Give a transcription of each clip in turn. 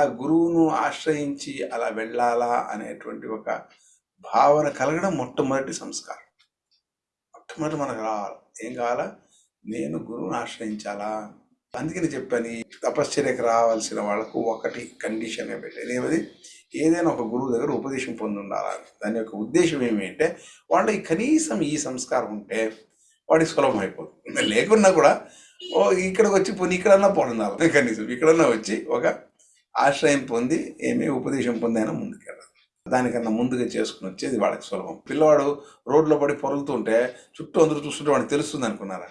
ఆ గురువును ఆశ్రయించి అలా వెళ్ళాలా అనేటువంటి ఒక భావన కలగడం మొట్టమొదటి సంస్కారం. మొట్టమొదటి మనకు రావాలి. ఏం కావాలా? నేను గురువుని ఆశ్రయించాలా? అందుకని చెప్పాను ఈ తపశ్చర్యకు రావాల్సిన వాళ్ళకు ఒకటి కండిషన్ పెట్టాను ఏమది? ఏదైనా ఒక గురువు దగ్గర ఉపదేశం పొంది ఉండాలని దాని యొక్క ఉద్దేశం ఏమి అంటే వాళ్ళకి కనీసం ఈ సంస్కారం ఉంటే వాడికి సులభం అయిపోతుంది. లేకున్నా కూడా ఓ ఇక్కడికి వచ్చి పోనీ ఇక్కడన్నా పొందాలి కనీసం ఇక్కడన్నా వచ్చి ఒక ఆశ్రయం పొంది ఏమీ ఉపదేశం పొందైనా ముందుకెళ్ళాలి దానికన్నా ముందుగా చేసుకుని వచ్చేది వాళ్ళకి సులభం. పిల్లవాడు రోడ్లో పడి పొరులుతుంటే చుట్టూ అందరూ చూస్తుంటే వాడికి తెలుస్తుంది అనుకున్నారా?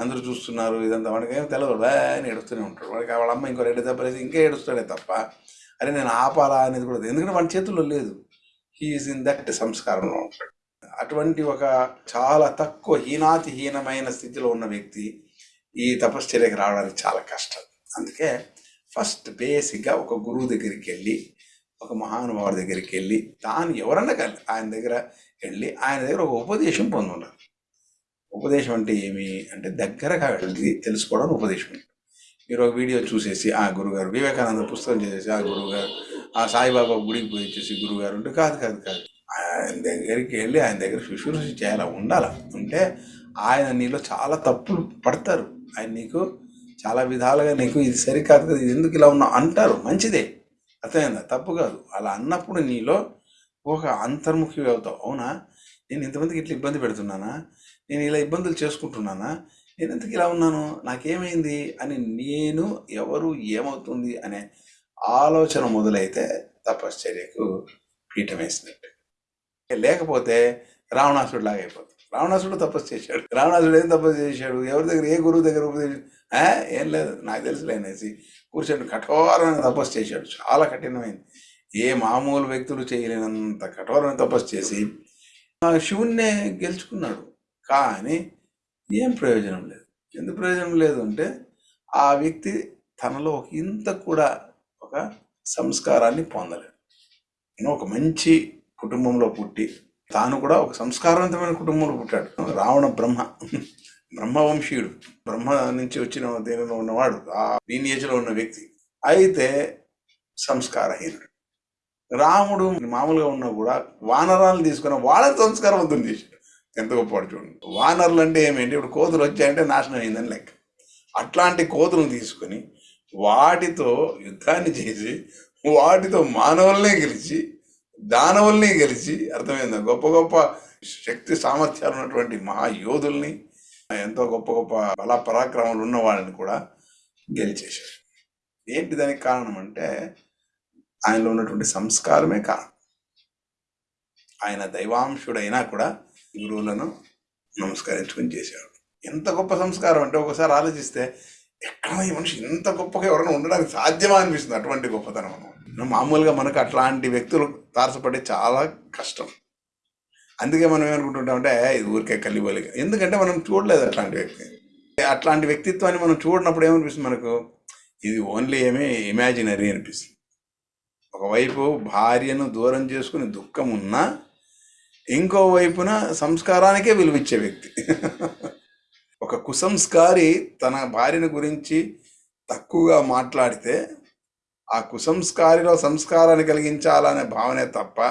అందరూ చూస్తున్నారు ఇదంతా వాడికి ఏం తెలియదు అని ఏడుస్తూనే ఉంటాడు. వాడికి వాళ్ళ అమ్మ ఇంకో రెండు దెబ్బలేసి ఇంకా ఏడుస్తాడే తప్ప అరే నేను ఆపాలా అనేది కూడా ఎందుకంటే వాడి చేతుల్లో లేదు. హీఈస్ ఇన్ దట్ సంస్కారంలో ఉంటాడు. అటువంటి ఒక చాలా తక్కువ హీనాతి హీనమైన స్థితిలో ఉన్న వ్యక్తి ఈ తపశ్చర్యకి రావడానికి చాలా కష్టం. అందుకే ఫస్ట్ బేసిక్గా ఒక గురువు దగ్గరికి వెళ్ళి ఒక మహానుభావుడి దగ్గరికి వెళ్ళి తాను ఎవరన్నా కానీ ఆయన దగ్గర వెళ్ళి ఆయన దగ్గర ఒక ఉపదేశం పొందున్నారు ఉపదేశం అంటే ఏమి? అంటే దగ్గరగా వెళ్ళి తెలుసుకోవడానికి ఉపదేశం మీరు ఒక వీడియో చూసేసి ఆ గురుగారు వివేకానంద పుస్తకం చేసేసి ఆ గురుగారు ఆ సాయిబాబా గుడికి పోయి వచ్చేసి గురుగారు అంటే కాదు కాదు కాదు. ఆయన దగ్గరికి వెళ్ళి ఆయన దగ్గర శుశ్రూష చేయాలా? ఉండాలా? ఉంటే ఆయన నీలో చాలా తప్పులు పడతారు. ఆయన నీకు చాలా విధాలుగా నీకు ఇది సరికాదు కదా ఇది ఎందుకు ఇలా ఉన్నావు అంటారు. మంచిదే. అర్థమైందా? తప్పు కాదు. అలా అన్నప్పుడు నీలో ఒక అంతర్ముఖి అవుతావు. అవునా? నేను ఇంతమందికి ఇట్లా ఇబ్బంది పెడుతున్నానా? నేను ఇలా ఇబ్బందులు చేసుకుంటున్నానా? నేను ఎందుకు ఇలా ఉన్నాను? నాకేమైంది? అని నేను ఎవరు ఏమవుతుంది అనే ఆలోచన మొదలైతే తపశ్చర్యకు పీఠం వేసినట్టు లేకపోతే రావణాసుడు లాగా అయిపోతుంది రావణాసుడు తపస్సు చేశాడు. రావణాసుడు ఏం తపస్సు చేశాడు? ఎవరి దగ్గర ఏ గురువు దగ్గర ఉపదేశం ఏం లేదు నాకు తెలుసులేనేసి కూర్చొని కఠోరమైన తపస్సు చేశాడు. చాలా కఠినమైంది. ఏ మామూలు వ్యక్తులు చేయలేనంత కఠోరమైన తపస్సు చేసి శివుణ్ణే గెలుచుకున్నాడు. కానీ ఏం ప్రయోజనం లేదు. ఎందుకు ప్రయోజనం లేదు అంటే ఆ వ్యక్తి తనలో ఒక ఇంత కూడా ఒక సంస్కారాన్ని పొందలేదు. నేను ఒక మంచి కుటుంబంలో పుట్టి తాను కూడా ఒక సంస్కారవంతమైన కుటుంబంలో పుట్టాడు. రావణ బ్రహ్మ. బ్రహ్మవంశీయుడు. బ్రహ్మ నుంచి వచ్చిన దీనిలో ఉన్నవాడు? ఆ లీనియేజ్లో ఉన్న వ్యక్తి. అయితే సంస్కారహీనుడు. రాముడు మామూలుగా ఉన్నా కూడా వానరాలను తీసుకున్న వాళ్ళని సంస్కారవంతం చేశాడు. ఎంత గొప్పవాడు చూడండి. వానరులు అంటే ఏమేంటి? ఇప్పుడు కోతులు వచ్చాయంటే నాశనం అయిందని లెక్క. అట్లాంటి కోతులను తీసుకొని వాటితో యుద్ధాన్ని చేసి వాటితో మానవుల్నే గెలిచి దానవుల్ని గెలిచి అర్థమైందా? గొప్ప గొప్ప శక్తి సామర్థ్యాలు ఉన్నటువంటి మహాయోధుల్ని ఎంతో గొప్ప గొప్ప బల పరాక్రమాలు ఉన్న వాళ్ళని కూడా గెలిచేశారు. ఏంటి దానికి కారణం అంటే ఆయనలో ఉన్నటువంటి సంస్కారమే కారణం. ఆయన దైవాంశుడైనా కూడా గురువులను నమస్కరించుకొని చేశాడు. ఎంత గొప్ప సంస్కారం అంటే ఒకసారి ఆలోచిస్తే ఎక్కడ ఈ మనిషి ఇంత గొప్పగా ఎవరైనా ఉండడానికి సాధ్యమా అనిపిస్తుంది అటువంటి గొప్పతనం. మామూలుగా మనకు అట్లాంటి వ్యక్తులు తారసపడే చాలా కష్టం. అందుకే మనం ఏమనుకుంటుంటామంటే ఇది ఊరికే కలిపోలి ఎందుకంటే మనం చూడలేదు అట్లాంటి వ్యక్తి. అట్లాంటి వ్యక్తిత్వాన్ని మనం చూడనప్పుడు ఏమనిపిస్తుంది మనకు? ఇది ఓన్లీ ఏమీ ఇమాజినరీ అనిపిస్తుంది. ఒకవైపు భార్యను దూరం చేసుకుని దుఃఖం ఉన్నా ఇంకోవైపున సంస్కారానికే విలువిచ్చే వ్యక్తి. ఒక కుసంస్కారి తన భార్యను గురించి తక్కువగా మాట్లాడితే ఆ కుసంస్కారిలో సంస్కారాన్ని కలిగించాలనే భావనే తప్ప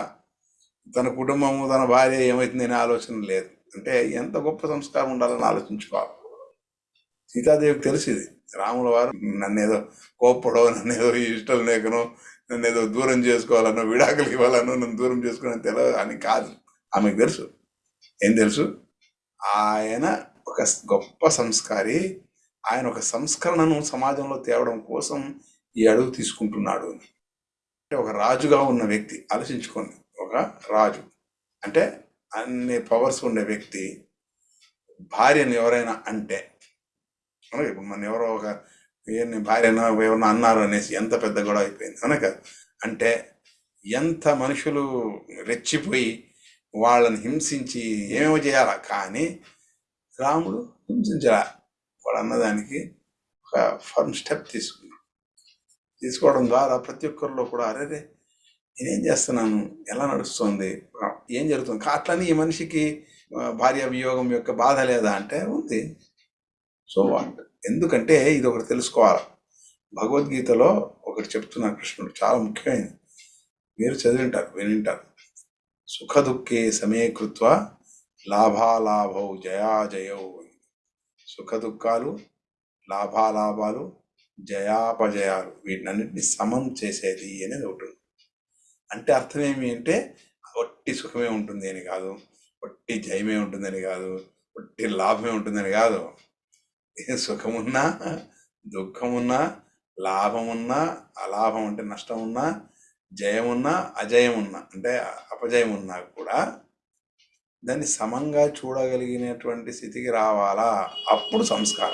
తన కుటుంబము తన భార్య ఏమవుతుందనే ఆలోచన లేదు. అంటే ఎంత గొప్ప సంస్కారం ఉండాలని ఆలోచించుకోవాలి. సీతాదేవికి తెలిసింది రాముల వారు నన్ను ఏదో కోప్పడో నన్ను ఇష్టం లేకను నన్ను ఏదో దూరం చేసుకోవాలనో విడాకులు ఇవ్వాలనో నన్ను దూరం చేసుకోవాలని తెలియదు అని కాదు. ఆమెకు తెలుసు. ఏం తెలుసు? ఆయన ఒక గొప్ప సంస్కారి. ఆయన ఒక సంస్కరణను సమాజంలో తేవడం కోసం ఈ అడుగు తీసుకుంటున్నాడు అని. అంటే ఒక రాజుగా ఉన్న వ్యక్తి ఆలోచించుకోండి. ఒక రాజు. అంటే అన్ని పవర్స్ ఉండే వ్యక్తి భార్యను ఎవరైనా అంటే ఇప్పుడు మన ఎవరో ఒక వీరిని భార్యను ఎవరినో అన్నారు అనేసి ఎంత పెద్ద గొడవ అయిపోయింది. అనక అంటే ఎంత మనుషులు రెచ్చిపోయి వాళ్ళని హింసించి ఏమేమో చేయాలా? కానీ రాముడు హింసించరా వాడు అన్నదానికి ఒక ఫర్మ్ స్టెప్ తీసుకున్నాడు తీసుకోవడం ద్వారా ప్రతి ఒక్కరిలో కూడా అరే నేనేం చేస్తున్నాను? ఎలా నడుస్తుంది? ఏం జరుగుతుంది? అట్లని ఈ మనిషికి భార్య వియోగం యొక్క బాధ లేదా అంటే ఉంది. సో వాట్ ఎందుకంటే ఇది ఒకటి తెలుసుకోవాలి. భగవద్గీతలో ఒకటి చెప్తున్నారు కృష్ణుడు చాలా ముఖ్యమైనది. మీరు చదివింటారు వినింటారు. సుఖ దుఃఖే సమే కృత్వ లాభాలాభౌ జయాజయౌ సుఖ దుఃఖాలు లాభాలాభాలు జయాపజయాలు వీటినన్నింటినీ సమం చేసేది అనేది ఒకటి ఉంది. అంటే అర్థం ఏమి అంటే ఒట్టి సుఖమే ఉంటుంది అని కాదు ఒట్టి జయమే ఉంటుందని కాదు ఒట్టి లాభమే ఉంటుందని కాదు. ఏ సుఖమున్నా దుఃఖమున్నా లాభమున్నా అలాభం అంటే నష్టం ఉన్నా జయమున్నా అజయమున్నా అంటే అపజయం ఉన్నా కూడా దాన్ని సమంగా చూడగలిగినటువంటి స్థితికి రావాలా? అప్పుడు సంస్కారం.